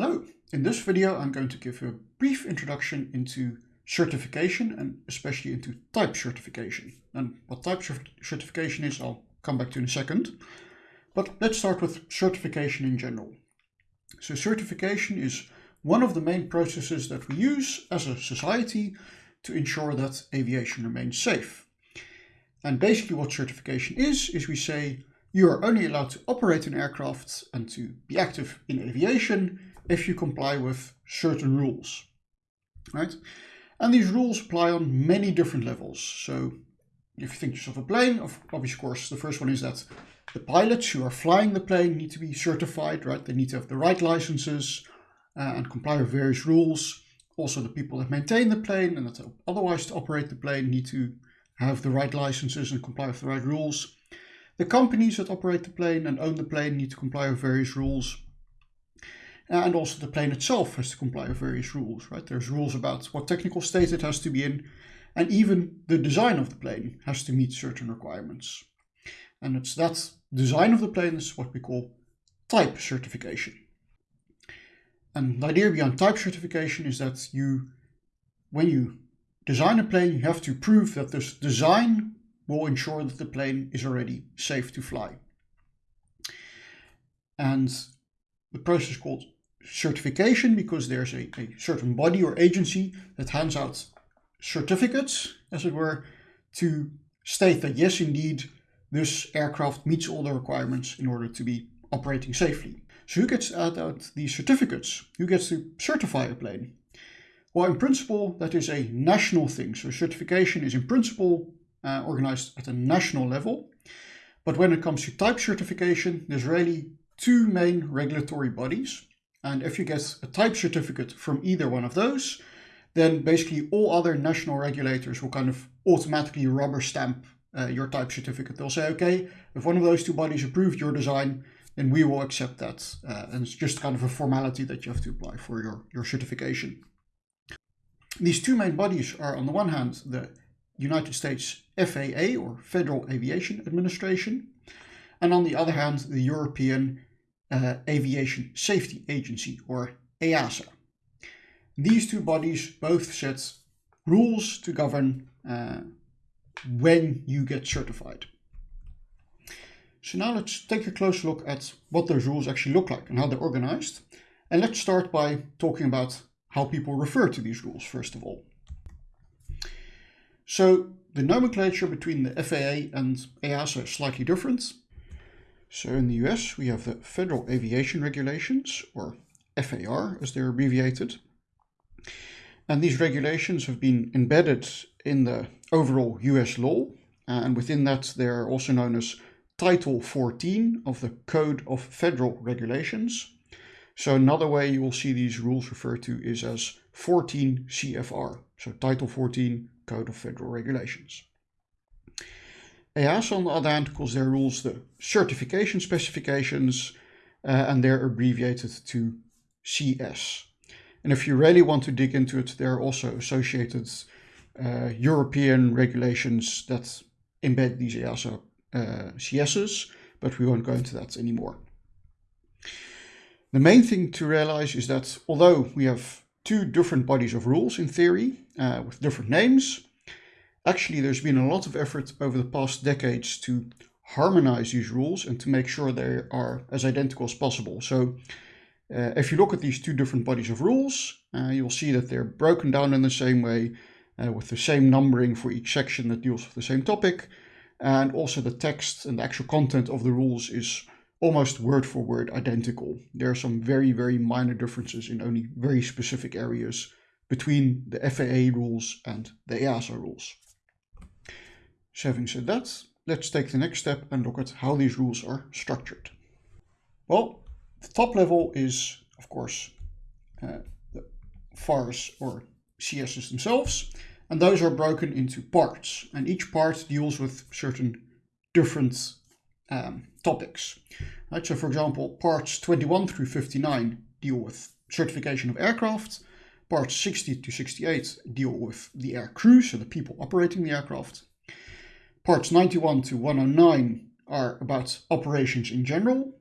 Hello, in this video I'm going to give you a brief introduction into certification and especially into type certification. And what type certification is I'll come back to in a second. But let's start with certification in general. So certification is one of the main processes that we use as a society to ensure that aviation remains safe. And basically what certification is, is we say you are only allowed to operate an aircraft and to be active in aviation if you comply with certain rules, right? And these rules apply on many different levels. So if you think yourself a plane, of course, the first one is that the pilots who are flying the plane need to be certified, right? They need to have the right licenses uh, and comply with various rules. Also, the people that maintain the plane and that otherwise to operate the plane need to have the right licenses and comply with the right rules. The companies that operate the plane and own the plane need to comply with various rules. Eh, and also the plane itself has to comply with various rules, right? There's rules about what technical state it has to be in, and even the design of the plane has to meet certain requirements. And it's that design of the plane is what we call type certification. And the idea behind type certification is that you, when you design a plane, you have to prove that this design will ensure that the plane is already safe to fly. And the process called certification because there's a, a certain body or agency that hands out certificates, as it were, to state that yes, indeed, this aircraft meets all the requirements in order to be operating safely. So who gets out these certificates? Who gets to certify a plane? Well, in principle, that is a national thing. So certification is in principle uh, organized at a national level. But when it comes to type certification, there's really two main regulatory bodies. And if you get a type certificate from either one of those, then basically all other national regulators will kind of automatically rubber stamp uh, your type certificate. They'll say, okay, if one of those two bodies approved your design, then we will accept that. Uh, and it's just kind of a formality that you have to apply for your, your certification. These two main bodies are on the one hand the United States FAA or Federal Aviation Administration, and on the other hand the European uh, Aviation Safety Agency or EASA. These two bodies both set rules to govern uh, when you get certified. So now let's take a closer look at what those rules actually look like and how they're organized. And let's start by talking about how people refer to these rules, first of all. So the nomenclature between the FAA and EASA is slightly different. So in the US, we have the Federal Aviation Regulations, or FAR as they're abbreviated. And these regulations have been embedded in the overall US law. Uh, and within that, they're also known as Title 14 of the Code of Federal Regulations. So another way you will see these rules referred to is as 14 CFR. So Title 14 Code of Federal Regulations. EASA on the other hand calls their rules the certification specifications uh, and they're abbreviated to CS. And if you really want to dig into it, there are also associated uh, European regulations that embed these EASA uh, CSs, but we won't go into that anymore. The main thing to realize is that although we have two different bodies of rules in theory uh, with different names, actually there's been a lot of effort over the past decades to harmonize these rules and to make sure they are as identical as possible. So uh, if you look at these two different bodies of rules, uh, you'll see that they're broken down in the same way uh, with the same numbering for each section that deals with the same topic. And also the text and the actual content of the rules is almost word for word identical. There are some very, very minor differences in only very specific areas between the FAA rules and the EASA rules. Having said that, let's take the next step and look at how these rules are structured. Well, the top level is, of course, uh, the FARs or CSs themselves, and those are broken into parts, and each part deals with certain different um, topics. Right, so for example, parts 21 through 59 deal with certification of aircraft, parts 60 to 68 deal with the air crew, so the people operating the aircraft. Parts 91 to 109 are about operations in general.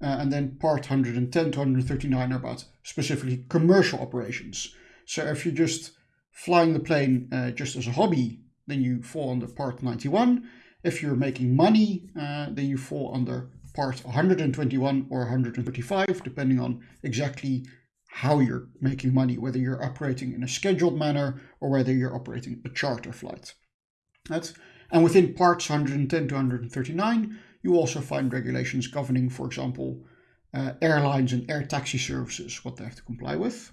Uh, and then part 110 to 139 are about specifically commercial operations. So if you're just flying the plane uh, just as a hobby, then you fall under part 91. If you're making money, uh, then you fall under part 121 or 135, depending on exactly how you're making money, whether you're operating in a scheduled manner or whether you're operating a charter flight. Right? And within parts 110 to 139, you also find regulations governing, for example, uh, airlines and air taxi services, what they have to comply with.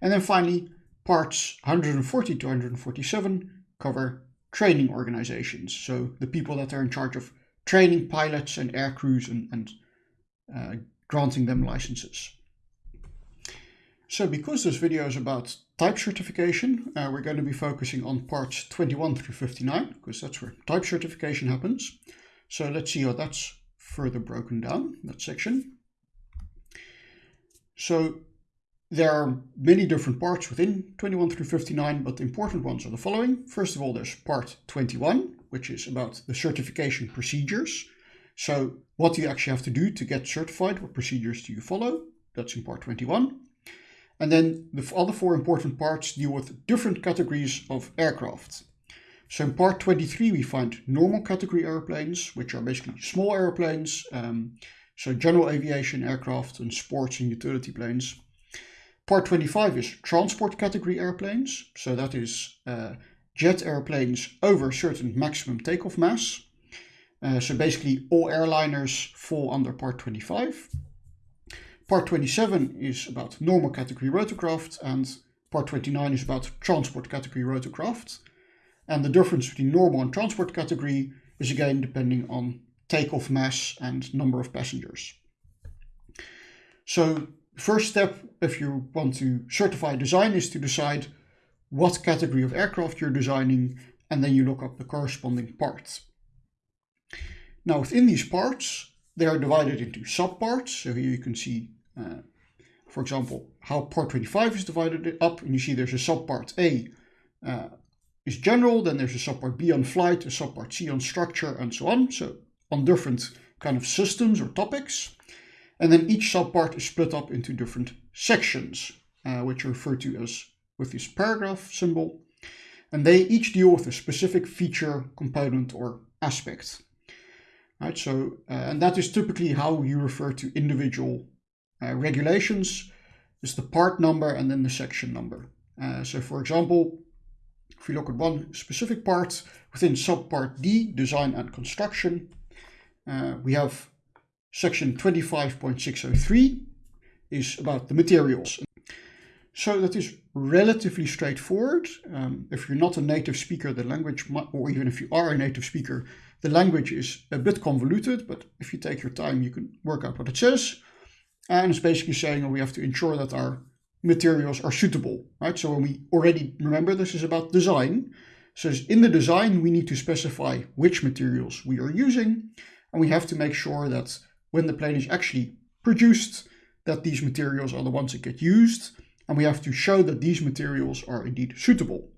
And then finally, parts 140 to 147 cover training organizations. So the people that are in charge of training pilots and air crews and, and uh, granting them licenses. So because this video is about type certification, uh, we're going to be focusing on parts 21 through 59, because that's where type certification happens. So let's see how that's further broken down, that section. So there are many different parts within 21 through 59, but the important ones are the following. First of all, there's part 21, which is about the certification procedures. So what do you actually have to do to get certified? What procedures do you follow? That's in part 21. And then the other four important parts deal with different categories of aircraft. So in part 23, we find normal category airplanes, which are basically small airplanes. Um, so general aviation aircraft and sports and utility planes. Part 25 is transport category airplanes. So that is uh, jet airplanes over certain maximum takeoff mass. Uh, so basically all airliners fall under part 25. Part 27 is about normal category rotorcraft and part 29 is about transport category rotorcraft. And the difference between normal and transport category is again depending on takeoff mass and number of passengers. So first step if you want to certify design is to decide what category of aircraft you're designing and then you look up the corresponding parts. Now within these parts they are divided into subparts. So here you can see uh, for example how part 25 is divided up and you see there's a subpart A uh, is general, then there's a subpart B on flight, a subpart C on structure, and so on. So on different kind of systems or topics. And then each subpart is split up into different sections, uh, which are referred to as with this paragraph symbol. And they each deal with a specific feature, component, or aspect. Right, so, uh, and that is typically how you refer to individual uh, regulations, is the part number and then the section number. Uh, so for example, if we look at one specific part within subpart D, design and construction, uh, we have section 25.603 is about the materials. So that is relatively straightforward. Um, if you're not a native speaker, the language, or even if you are a native speaker, the language is a bit convoluted, but if you take your time, you can work out what it says. And it's basically saying we have to ensure that our materials are suitable, right? So when we already remember this is about design. So in the design, we need to specify which materials we are using. And we have to make sure that when the plane is actually produced, that these materials are the ones that get used. And we have to show that these materials are indeed suitable.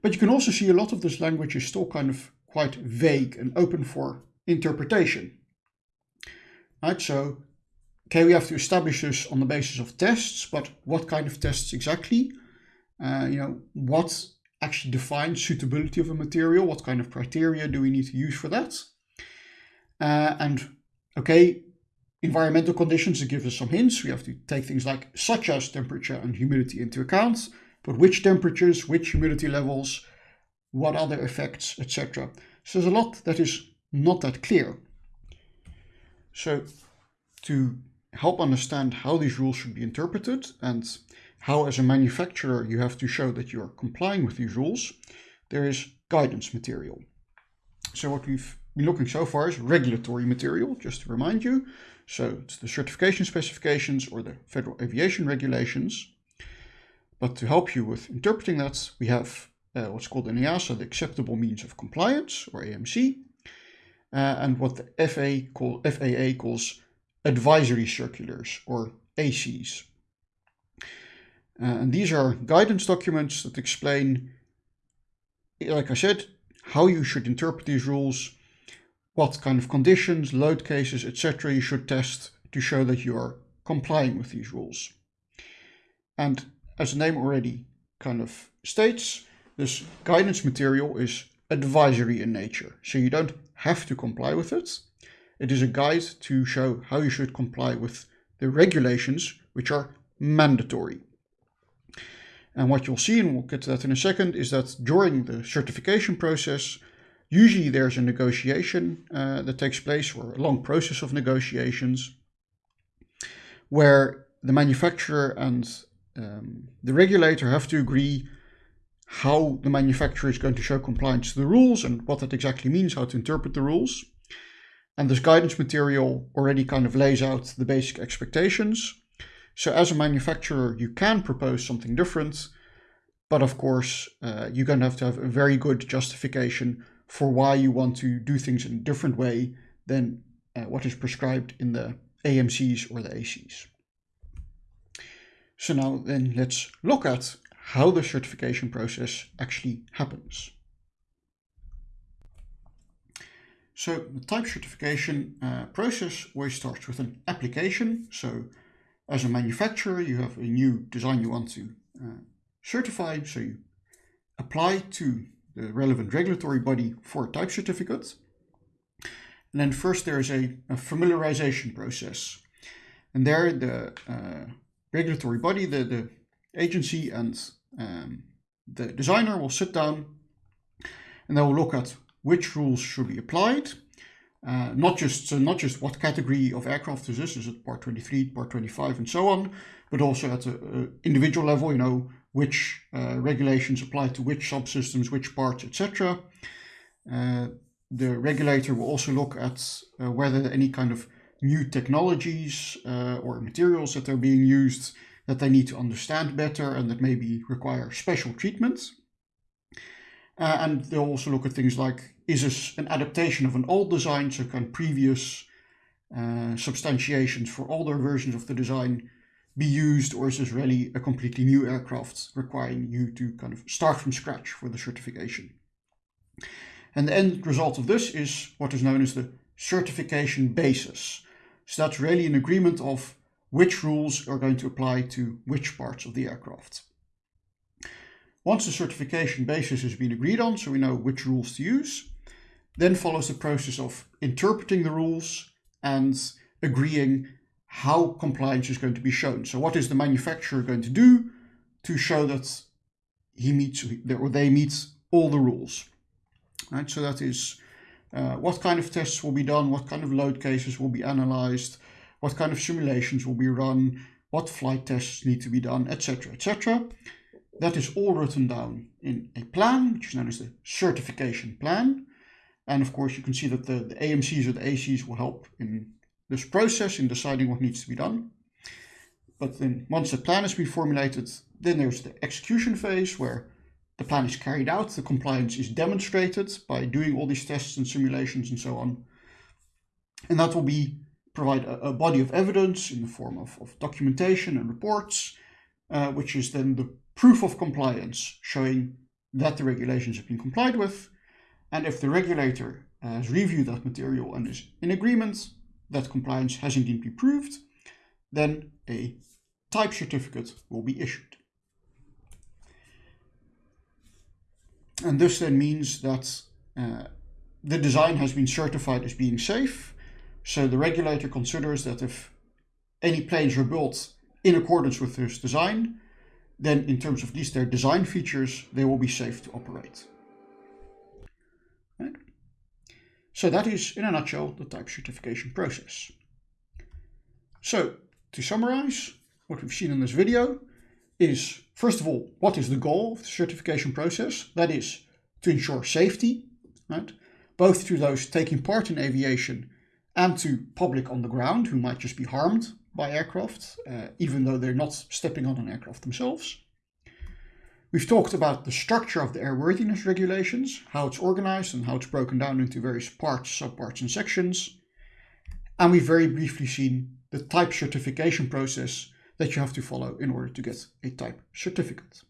But you can also see a lot of this language is still kind of quite vague and open for interpretation. Right, so Okay, we have to establish this on the basis of tests, but what kind of tests exactly? Uh, you know, what actually defines suitability of a material? What kind of criteria do we need to use for that? Uh, and okay, environmental conditions to give us some hints. We have to take things like such as temperature and humidity into account, but which temperatures, which humidity levels, what other effects, etc. So there's a lot that is not that clear. So to help understand how these rules should be interpreted and how as a manufacturer you have to show that you're complying with these rules, there is guidance material. So what we've been looking so far is regulatory material, just to remind you. So it's the certification specifications or the Federal Aviation Regulations. But to help you with interpreting that, we have uh, what's called in EASA the Acceptable Means of Compliance, or AMC, uh, and what the call, FAA calls advisory circulars or ACs. And these are guidance documents that explain, like I said, how you should interpret these rules, what kind of conditions, load cases, etc. you should test to show that you are complying with these rules. And as the name already kind of states, this guidance material is advisory in nature. So you don't have to comply with it. It is a guide to show how you should comply with the regulations, which are mandatory. And what you'll see, and we'll get to that in a second, is that during the certification process, usually there's a negotiation uh, that takes place or a long process of negotiations where the manufacturer and um, the regulator have to agree how the manufacturer is going to show compliance to the rules and what that exactly means, how to interpret the rules. And this guidance material already kind of lays out the basic expectations. So as a manufacturer, you can propose something different, but of course, uh, you're going to have to have a very good justification for why you want to do things in a different way than uh, what is prescribed in the AMCs or the ACs. So now then let's look at how the certification process actually happens. So the type certification uh, process always starts with an application. So as a manufacturer, you have a new design you want to uh, certify. So you apply to the relevant regulatory body for a type certificate. And then first there is a, a familiarization process. And there the uh, regulatory body, the, the agency and um, the designer will sit down and they will look at which rules should be applied. Uh, not just so not just what category of aircraft is this, is it part 23, part 25 and so on, but also at an individual level, you know, which uh, regulations apply to which subsystems, which parts, etc. Uh, the regulator will also look at uh, whether any kind of new technologies uh, or materials that are being used that they need to understand better and that maybe require special treatment. Uh, and they'll also look at things like, is this an adaptation of an old design, so can previous uh, substantiations for older versions of the design be used, or is this really a completely new aircraft requiring you to kind of start from scratch for the certification? And the end result of this is what is known as the certification basis. So that's really an agreement of which rules are going to apply to which parts of the aircraft. Once the certification basis has been agreed on, so we know which rules to use, then follows the process of interpreting the rules and agreeing how compliance is going to be shown. So what is the manufacturer going to do to show that he meets or they meet all the rules? Right, so that is uh, what kind of tests will be done, what kind of load cases will be analyzed, what kind of simulations will be run, what flight tests need to be done, etc., etc. That is all written down in a plan, which is known as the certification plan. And of course, you can see that the, the AMCs or the ACs will help in this process in deciding what needs to be done. But then once the plan has been formulated, then there's the execution phase where the plan is carried out, the compliance is demonstrated by doing all these tests and simulations and so on. And that will be provide a, a body of evidence in the form of, of documentation and reports, uh, which is then the proof of compliance showing that the regulations have been complied with. And if the regulator has reviewed that material and is in agreement that compliance has indeed been proved, then a type certificate will be issued. And this then means that uh, the design has been certified as being safe. So the regulator considers that if any planes are built in accordance with this design, then in terms of these, their design features, they will be safe to operate. Right? So that is, in a nutshell, the type certification process. So, to summarize, what we've seen in this video is, first of all, what is the goal of the certification process? That is to ensure safety, right? Both to those taking part in aviation and to public on the ground who might just be harmed by aircraft, uh, even though they're not stepping on an aircraft themselves. We've talked about the structure of the airworthiness regulations, how it's organized and how it's broken down into various parts, subparts and sections. And we've very briefly seen the type certification process that you have to follow in order to get a type certificate.